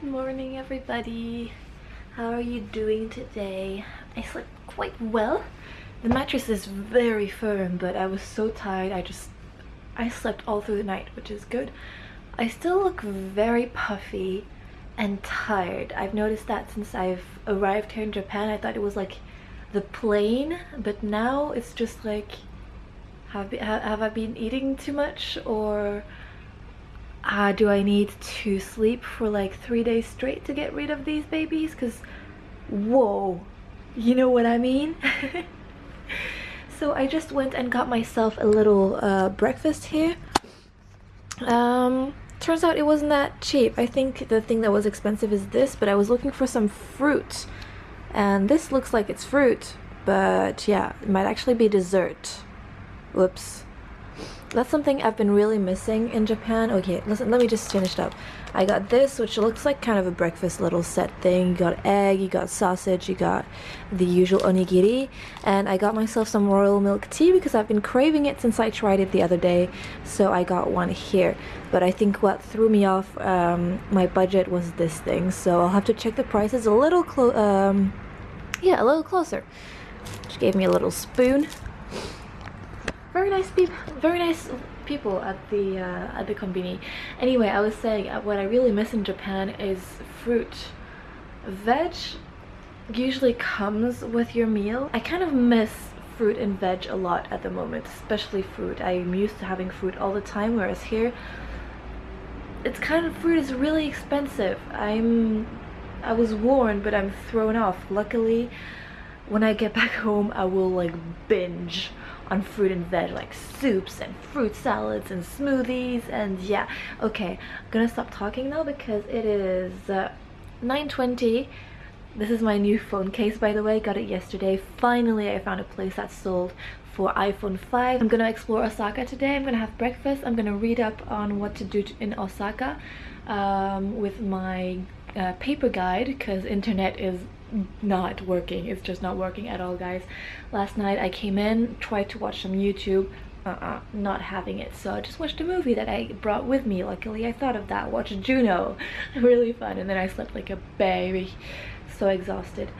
Good morning everybody. How are you doing today? I slept quite well. The mattress is very firm but I was so tired I just I slept all through the night which is good. I still look very puffy and tired. I've noticed that since I've arrived here in Japan. I thought it was like the plane but now it's just like have, have I been eating too much or uh, do I need to sleep for like three days straight to get rid of these babies? Because, whoa, you know what I mean? so I just went and got myself a little uh, breakfast here. Um, turns out it wasn't that cheap. I think the thing that was expensive is this, but I was looking for some fruit. And this looks like it's fruit, but yeah, it might actually be dessert. Whoops that's something I've been really missing in Japan. Okay, listen, let me just finish it up. I got this, which looks like kind of a breakfast little set thing. You got egg, you got sausage, you got the usual onigiri, and I got myself some royal milk tea because I've been craving it since I tried it the other day, so I got one here. But I think what threw me off um, my budget was this thing, so I'll have to check the prices a little clo- um, yeah, a little closer. She gave me a little spoon very nice people very nice people at the uh, at the conveni anyway i was saying uh, what i really miss in japan is fruit. Veg usually comes with your meal. I kind of miss fruit and veg a lot at the moment especially fruit. I'm used to having fruit all the time whereas here it's kind of fruit is really expensive. I'm i was warned but i'm thrown off. Luckily when i get back home i will like binge on fruit and veg like soups and fruit salads and smoothies and yeah. Okay I'm gonna stop talking now because it is uh, 9.20 this is my new phone case by the way. Got it yesterday. Finally I found a place that sold for iPhone 5 I'm gonna explore Osaka today. I'm gonna have breakfast. I'm gonna read up on what to do in Osaka um, with my uh, paper guide because internet is not working. It's just not working at all guys. Last night i came in tried to watch some youtube. Uh-uh not having it. So i just watched a movie that i brought with me. Luckily i thought of that. Watched juno. Really fun. And then i slept like a baby. So exhausted.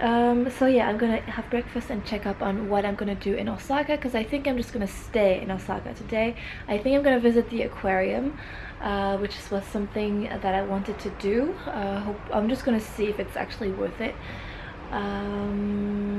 Um, so yeah i'm gonna have breakfast and check up on what i'm gonna do in osaka because i think i'm just gonna stay in osaka today. I think i'm gonna visit the aquarium uh, which was something that i wanted to do. Uh, hope, i'm just gonna see if it's actually worth it. Um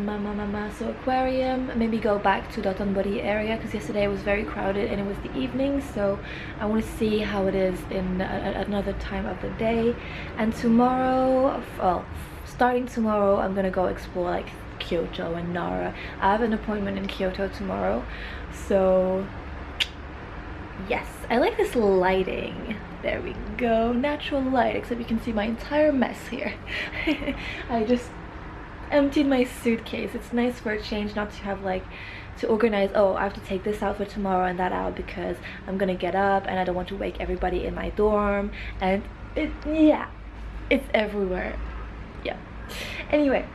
so aquarium maybe go back to Dotonbori area because yesterday it was very crowded and it was the evening so i want to see how it is in a, another time of the day. And tomorrow well starting tomorrow i'm gonna go explore like Kyoto and Nara. I have an appointment in Kyoto tomorrow so yes I like this lighting. There we go. Natural light except you can see my entire mess here. I just emptied my suitcase. It's nice for a change not to have like to organize oh I have to take this out for tomorrow and that out because I'm gonna get up and I don't want to wake everybody in my dorm. And it yeah it's everywhere. Yeah. Anyway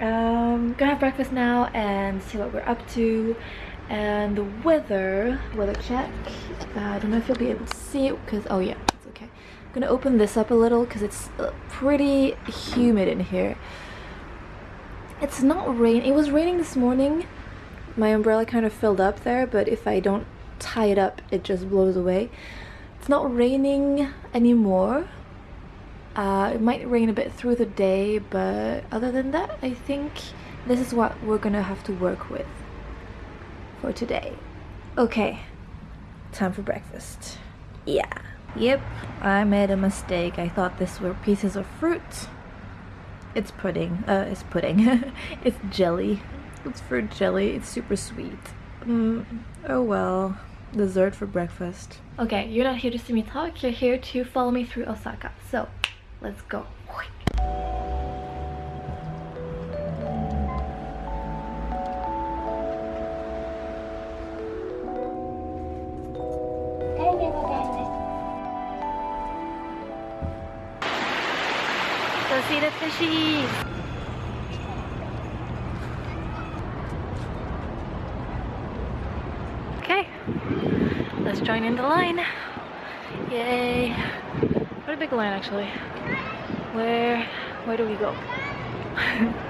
um gonna have breakfast now and see what we're up to and the weather weather check. Uh, i don't know if you'll be able to see it because oh yeah it's okay. I'm gonna open this up a little because it's uh, pretty humid in here. It's not rain it was raining this morning. My umbrella kind of filled up there but if i don't tie it up it just blows away. It's not raining anymore. Uh, it might rain a bit through the day, but other than that, I think this is what we're gonna have to work with for today. Okay, time for breakfast. Yeah. Yep, I made a mistake. I thought this were pieces of fruit. It's pudding. Uh, it's pudding. it's jelly. It's fruit jelly. It's super sweet. Mm, oh well. Dessert for breakfast. Okay, you're not here to see me talk. You're here to follow me through Osaka. So, Let's go. Go let's join in the line. Yay. What a big line actually. Where, where do we go?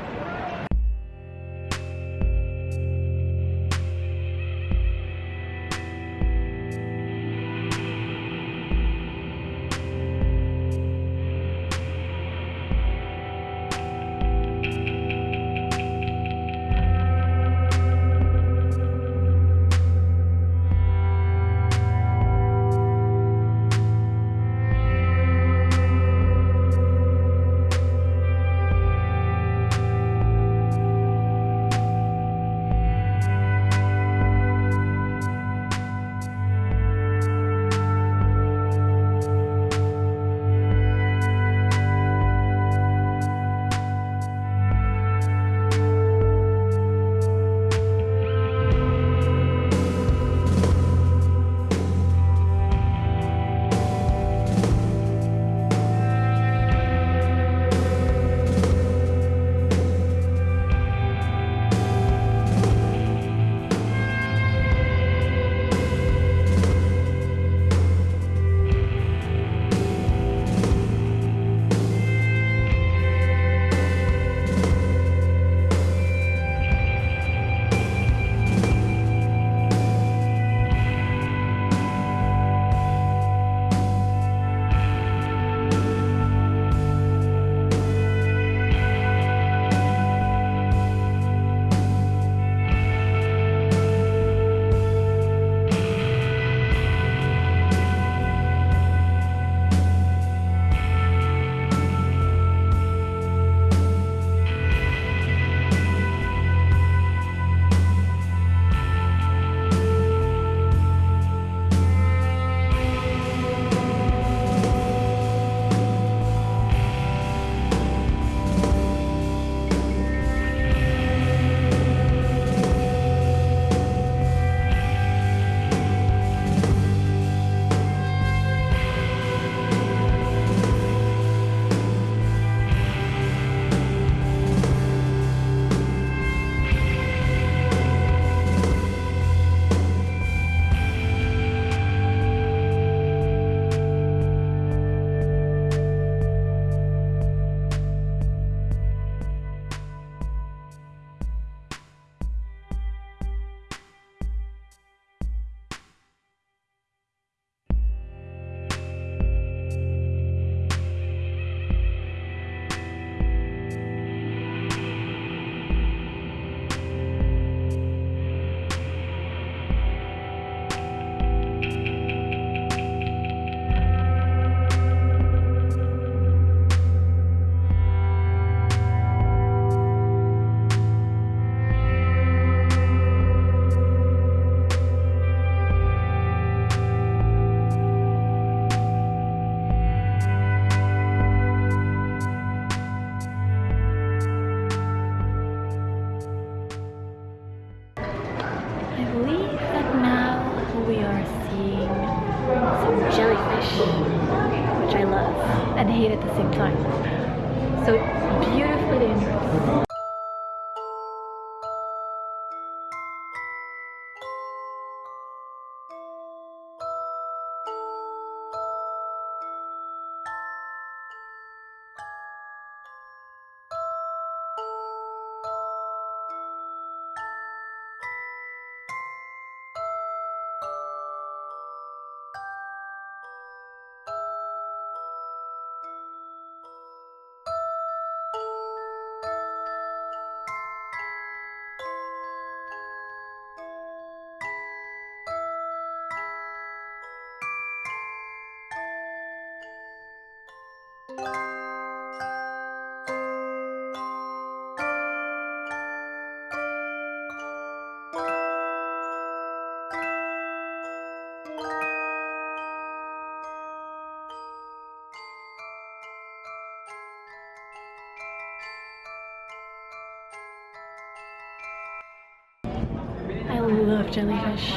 jellyfish.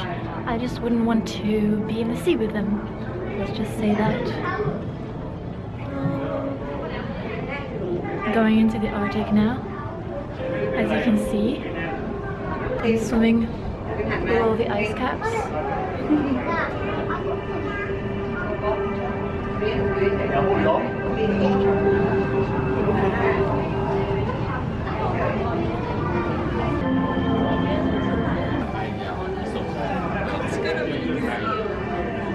I just wouldn't want to be in the sea with them. Let's just say that. Going into the Arctic now. As you can see, I'm swimming below the ice caps.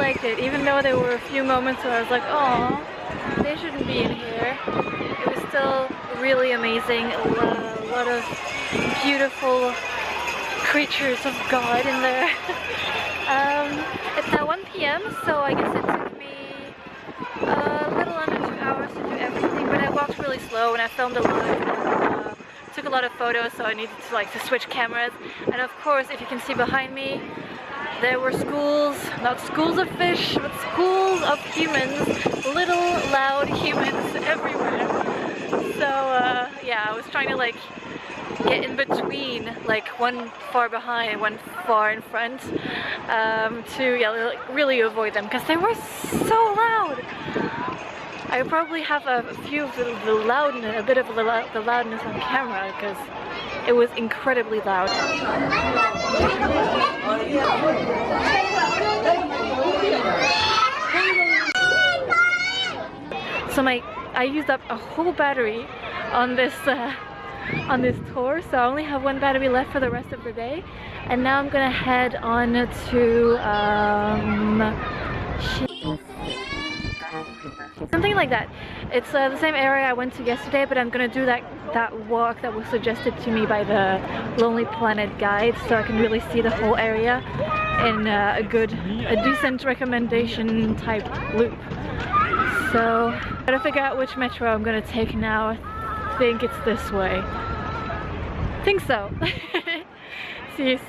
liked it, even though there were a few moments where I was like, oh, they shouldn't be in here. It was still really amazing. A lot, a lot of beautiful creatures of God in there. um, it's now 1 p.m., so I guess it took me a little under two hours to do everything, but I walked really slow and I filmed a lot. Uh, took a lot of photos, so I needed to like to switch cameras. And of course, if you can see behind me, there were schools, not schools of fish, but schools of humans, little loud humans everywhere. So uh, yeah, I was trying to like get in between, like one far behind, one far in front, um, to yeah, like, really avoid them because they were so loud. I probably have a few of the, the loudness, a bit of the, the loudness on camera because it was incredibly loud. So my, I used up a whole battery on this uh, on this tour, so I only have one battery left for the rest of the day. And now I'm gonna head on to um, something like that. It's uh, the same area I went to yesterday, but I'm gonna do that that walk that was suggested to me by the Lonely Planet guide, so I can really see the whole area in uh, a good, a decent recommendation type loop. So, gotta figure out which metro I'm gonna take now. I think it's this way. Think so. see you.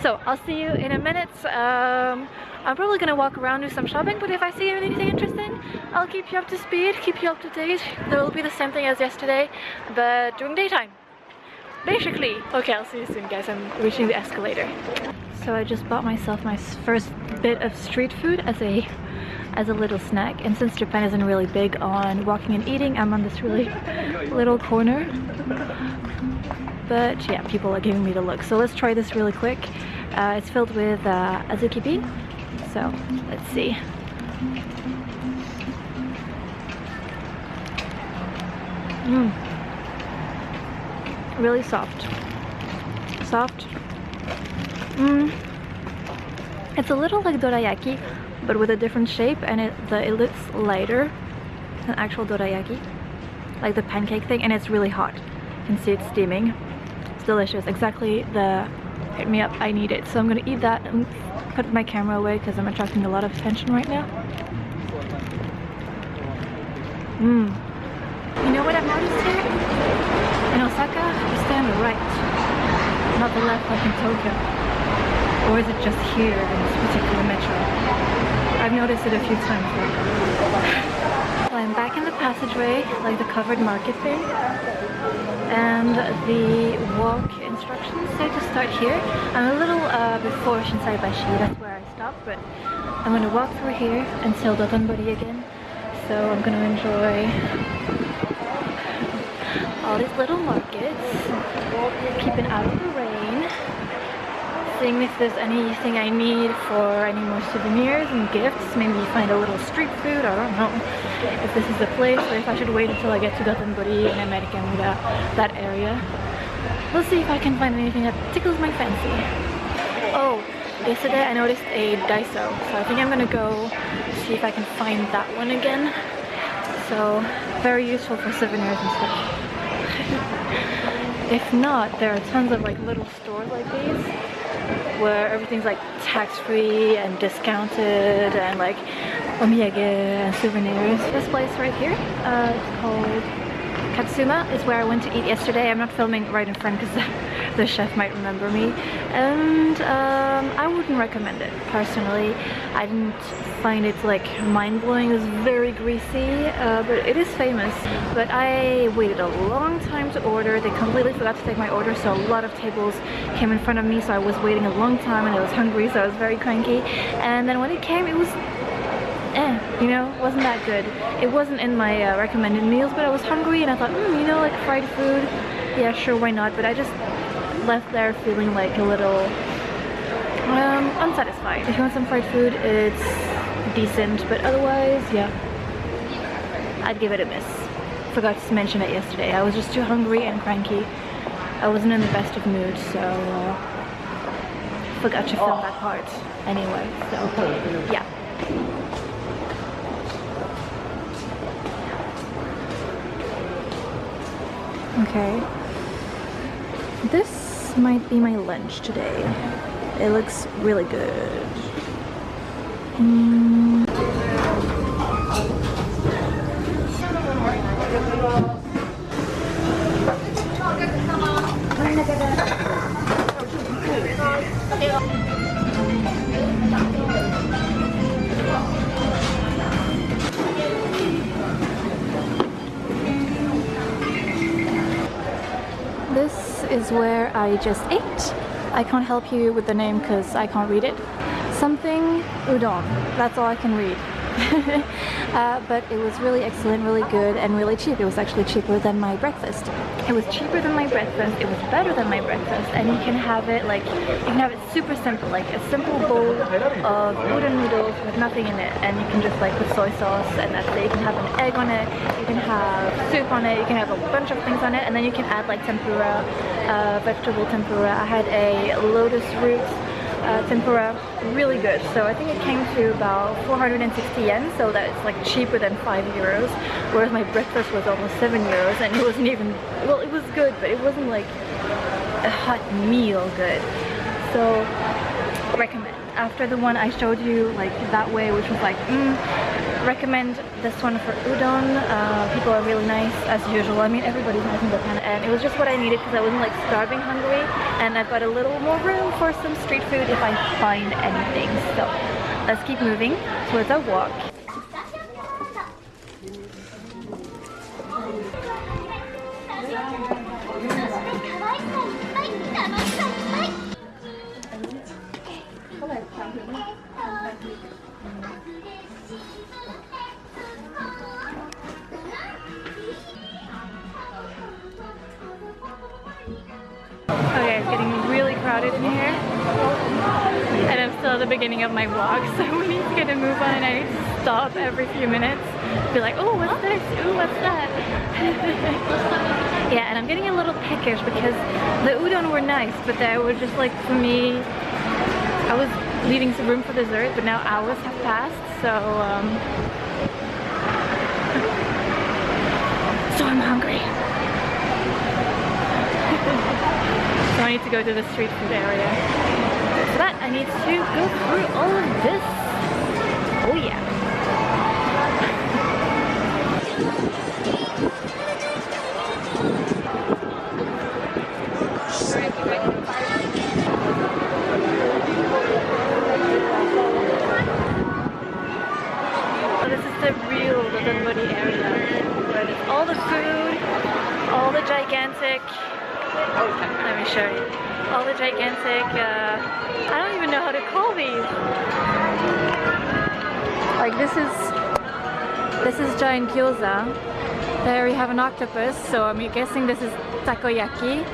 So I'll see you in a minute. Um, I'm probably gonna walk around do some shopping, but if I see anything interesting, I'll keep you up to speed, keep you up to date. There will be the same thing as yesterday, but during daytime. Basically. Okay, I'll see you soon, guys. I'm reaching the escalator. So I just bought myself my first bit of street food as a as a little snack. And since Japan isn't really big on walking and eating, I'm on this really little corner. But yeah, people are giving me the look. So let's try this really quick. Uh, it's filled with uh, azuki bean. So let's see. Mmm. Really soft. Soft. Mmm. It's a little like dorayaki, but with a different shape, and it the it looks lighter than actual dorayaki, like the pancake thing, and it's really hot. You can see it's steaming. It's delicious. Exactly the hit me up I need it. So I'm gonna eat that and put my camera away because I'm attracting a lot of attention right now. Mmm. You know what I've noticed here? In Osaka, you the right, not the left like in Tokyo. Or is it just here in this particular metro? I've noticed it a few times. I'm back in the passageway, like the covered market thing. And the walk instructions say to start here. I'm a little uh, before Shinsaibashi, that's where I stopped, but I'm gonna walk through here until Dotonbori again. So I'm gonna enjoy all these little markets, keeping out of the rain, seeing if there's anything I need for any more souvenirs and gifts, maybe find a little street food, I don't know if this is the place or if I should wait until I get to Dotonbori and America Mura, that area. We'll see if I can find anything that tickles my fancy. Oh, yesterday I noticed a Daiso, so I think I'm gonna go see if I can find that one again. So, very useful for souvenirs and stuff. if not, there are tons of like little stores like these where everything's like tax-free and discounted and like omiyage and souvenirs. This place right here, uh, it's called Katsuma is where I went to eat yesterday. I'm not filming right in front because the, chef might remember me. And um, I wouldn't recommend it, personally. I didn't find it like mind-blowing. It was very greasy, uh, but it is famous. But I waited a long time to order. They completely forgot to take my order, so a lot of tables came in front of me, so I was waiting a long time and I was hungry, so I was very cranky. And then when it came, it was you know, wasn't that good. It wasn't in my uh, recommended meals, but I was hungry and I thought, hmm, you know, like fried food, yeah, sure, why not? But I just left there feeling like a little um, unsatisfied. If you want some fried food, it's decent, but otherwise, yeah, I'd give it a miss. Forgot to mention it yesterday. I was just too hungry and cranky. I wasn't in the best of mood, so uh, forgot to film that part anyway, so yeah. Okay. This might be my lunch today. It looks really good. Mm. Just ate. I can't help you with the name because I can't read it. Something udon, that's all I can read. uh, but it was really excellent, really good, and really cheap. It was actually cheaper than my breakfast. It was cheaper than my breakfast, it was better than my breakfast, and you can have it like, you can have it super simple, like a simple bowl of udon noodles with nothing in it, and you can just like put soy sauce, and that's it. You can have an egg on it, you can have soup on it, you can have a bunch of things on it, and then you can add like tempura, uh, vegetable tempura. I had a lotus root uh, tempura really good. So I think it came to about 460 yen so that's like cheaper than 5 euros whereas my breakfast was almost 7 euros and it wasn't even well it was good but it wasn't like a hot meal good. So recommend. After the one I showed you like that way which was like mm, recommend this one for udon. Uh, people are really nice as usual. I mean, everybody's nice in Japan, and it was just what I needed because I wasn't like starving hungry, and I've got a little more room for some street food if I find anything. So let's keep moving towards our walk. Okay, it's getting really crowded in here. And I'm still at the beginning of my vlog, so we need to get a move on and I need to stop every few minutes. Be like, oh, what's this? Ooh, what's that? yeah, and I'm getting a little peckish because the udon were nice, but they were just like, for me, I was leaving some room for dessert, but now hours have passed, so um, so I'm hungry. so I need to go to the street food area. That, I need to go through all of this. Oh yeah. Is gyoza. There we have an octopus, so I'm guessing this is takoyaki.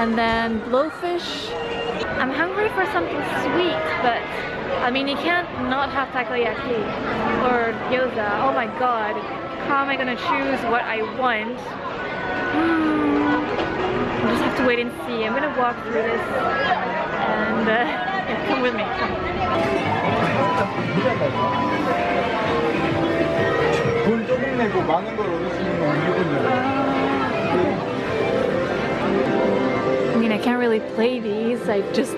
And then blowfish. I'm hungry for something sweet, but I mean you can't not have takoyaki or gyoza. Oh my god, how am I gonna choose what I want? I just have to wait and see. I'm gonna walk through this and uh, yeah, come with me. I mean, I can't really play these. I just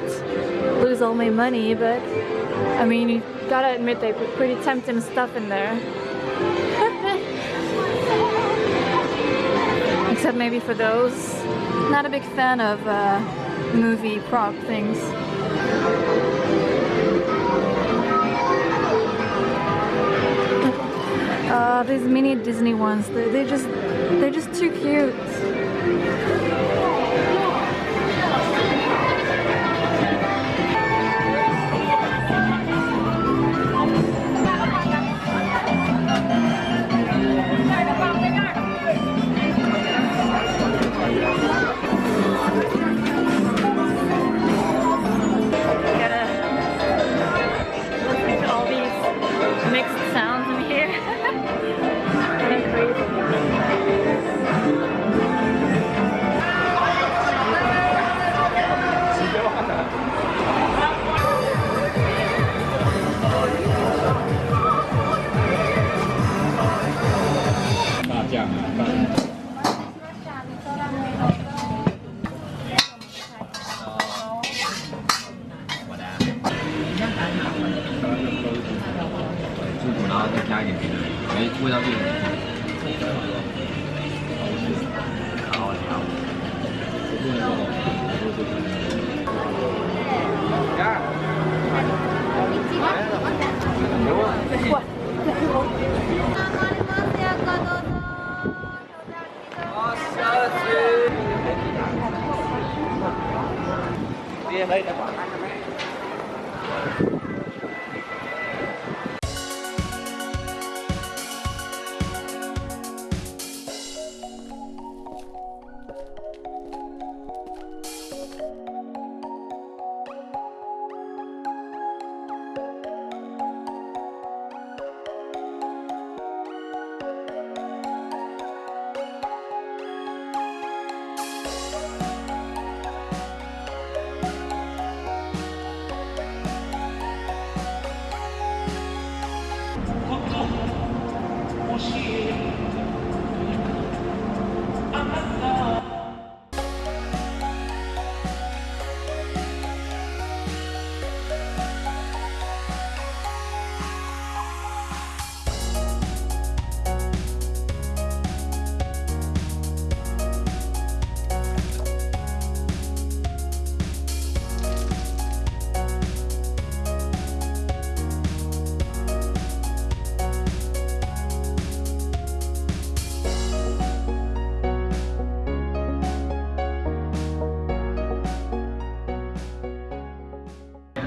lose all my money, but I mean, you gotta admit they put pretty tempting stuff in there. Except maybe for those. Not a big fan of uh, movie prop things. Uh, these mini Disney ones, they're, they're just, they're just too cute.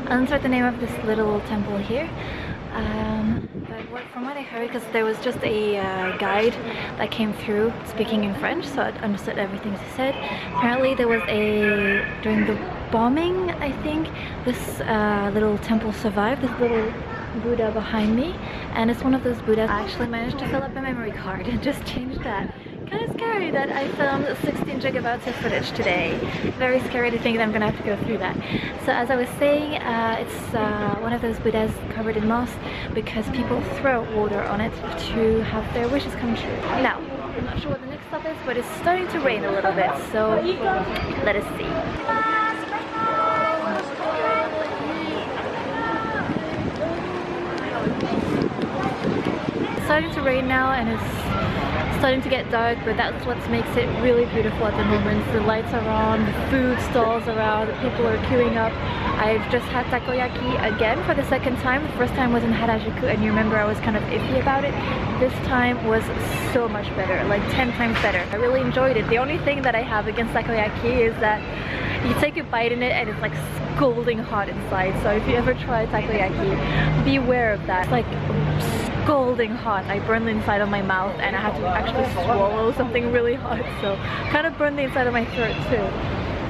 Not the name of this little temple here. Um, but what, from what I heard, because there was just a uh, guide that came through speaking in French, so I understood everything he said. Apparently there was a, during the bombing, I think, this uh, little temple survived, this little Buddha behind me, and it's one of those Buddhas. I actually managed to fill up a memory card and just change that kind of scary that I filmed 16 gigabytes of footage today. Very scary to think that I'm gonna have to go through that. So as I was saying, uh, it's uh, one of those Buddhas covered in moss because people throw water on it to have their wishes come true. Now, I'm not sure what the next stop is, but it's starting to rain a little bit, so let us see. It's starting to rain now and it's starting to get dark but that's what makes it really beautiful at the moment. The lights are on, the food stalls around people are queuing up. I've just had takoyaki again for the second time. The first time was in Harajuku and you remember I was kind of iffy about it. This time was so much better, like 10 times better. I really enjoyed it. The only thing that I have against takoyaki is that you take a bite in it and it's like scalding hot inside. So if you ever try takoyaki, beware of that. It's like scalding hot. I burned the inside of my mouth and I had to actually swallow something really hot. So kind of burned the inside of my throat too.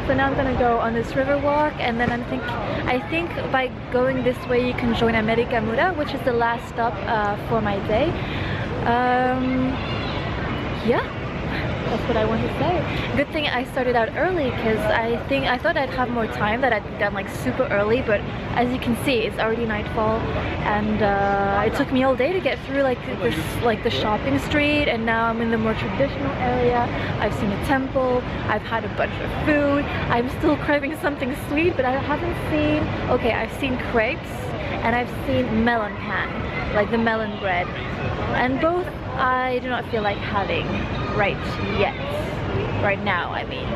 So now I'm gonna go on this river walk and then I think I think by going this way you can join America Mura, which is the last stop uh, for my day. Um, yeah, that's what I want to say. Good thing I started out early because I think I thought I'd have more time that I'd done like super early but as you can see it's already nightfall and uh, it took me all day to get through like this like the shopping street and now I'm in the more traditional area. I've seen a temple, I've had a bunch of food, I'm still craving something sweet but I haven't seen, okay I've seen crepes and I've seen melon pan, like the melon bread and both I do not feel like having right yet. Right now, I mean.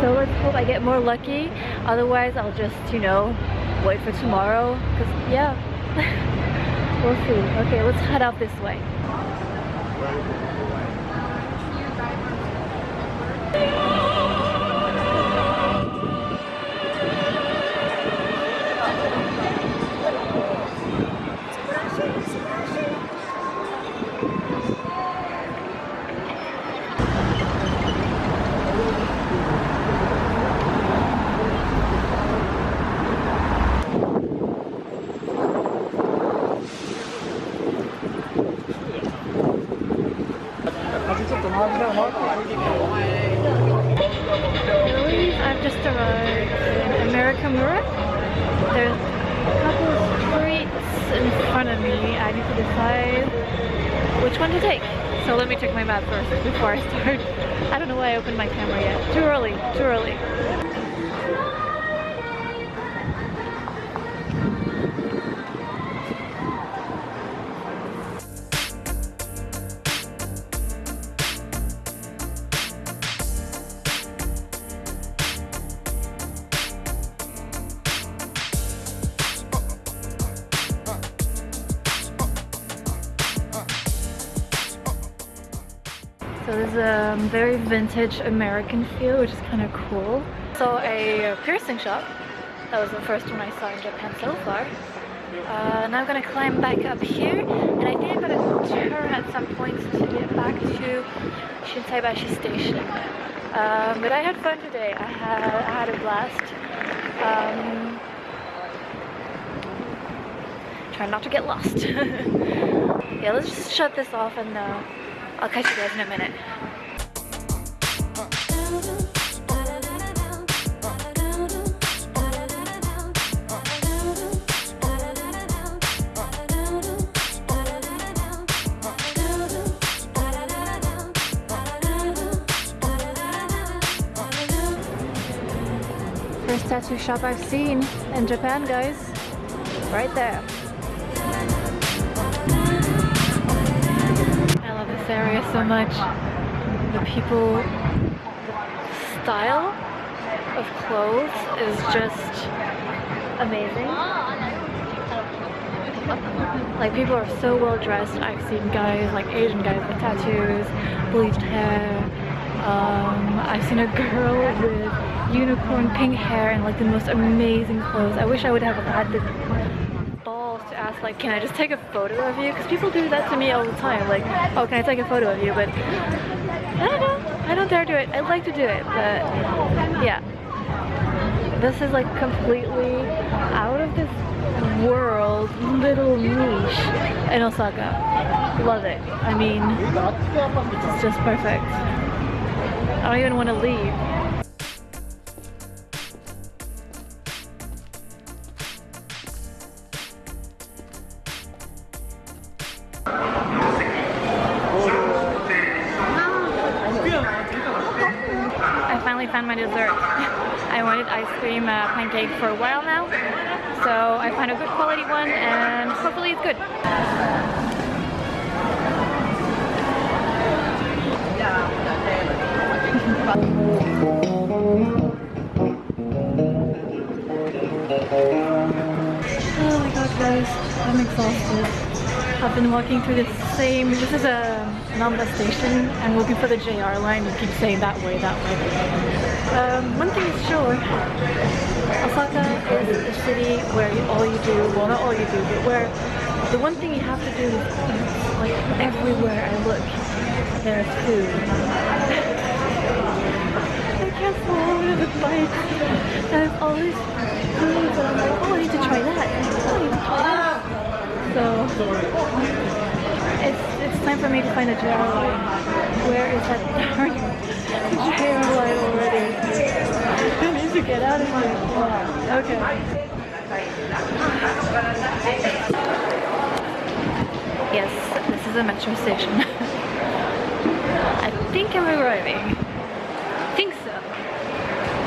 So let's hope I get more lucky. Otherwise, I'll just, you know, wait for tomorrow. Cause yeah, we'll see. Okay, let's head out this way. Vintage American feel, which is kind of cool. So a piercing shop. That was the first one I saw in Japan so far. Uh, now I'm gonna climb back up here, and I think I'm gonna turn at some point to get back to Shinsaibashi Station. Um, but I had fun today. I had I had a blast. Um, try not to get lost. yeah, let's just shut this off and uh, I'll catch you guys in a minute. Tattoo shop I've seen in Japan, guys. Right there. I love this area so much. The people style of clothes is just amazing. Like people are so well dressed. I've seen guys, like Asian guys with tattoos, bleached hair. Um, I've seen a girl with unicorn pink hair and like the most amazing clothes. I wish I would have had the balls to ask like, can I just take a photo of you? Because people do that to me all the time. Like, oh, can I take a photo of you? But I don't know. I don't dare do it. I'd like to do it, but yeah. This is like completely out of this world little niche in Osaka. Love it. I mean, it's just perfect. I don't even want to leave. I finally found my dessert. I wanted ice cream uh, pancake for a while now, so I found a good quality one and hopefully it's good. I'm exhausted. I've been walking through the same, this is a Namba station and looking for the JR line. You keep saying that way, that way. Um, one thing is sure, Osaka is a city where you, all you do, well not all you do, but where the one thing you have to do is. Like everywhere I look, there's food. I can't swallow the bikes. There's all these foods and I'm like, oh I need to try that. Oh, I need to try that. So it's it's time for me to find a JR line. Where is that darn JR line already? I need to get out of here. Okay. Yes, this is a metro station. I think I'm arriving. I think so.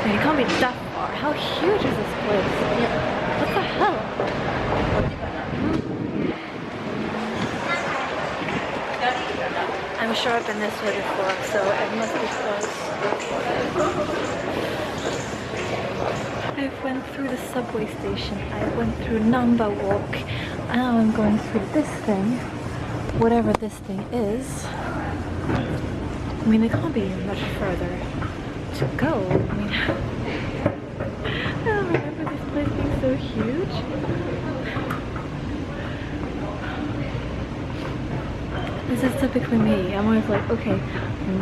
It can't be that far. How huge is this place? What the hell? I'm sure I've been this way before, so it must be close. I went through the subway station, I went through Namba Walk, now I'm going through this thing, whatever this thing is. I mean, it can't be much further to go. I mean, I don't remember this place being so huge. This is typically me. I'm always like, okay,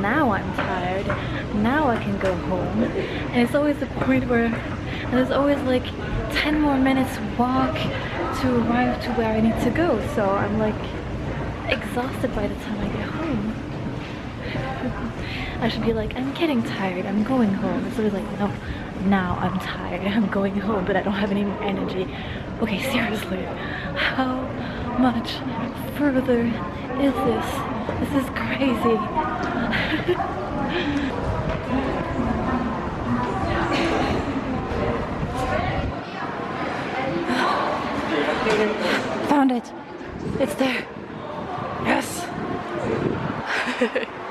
now I'm tired. Now I can go home. And it's always the point where there's always like 10 more minutes walk to arrive to where I need to go. So I'm like exhausted by the time I get home. I should be like, I'm getting tired, I'm going home. It's always like, no, now I'm tired, I'm going home, but I don't have any more energy. Okay, seriously, how much further is this? This is crazy. Found it. It's there. Yes.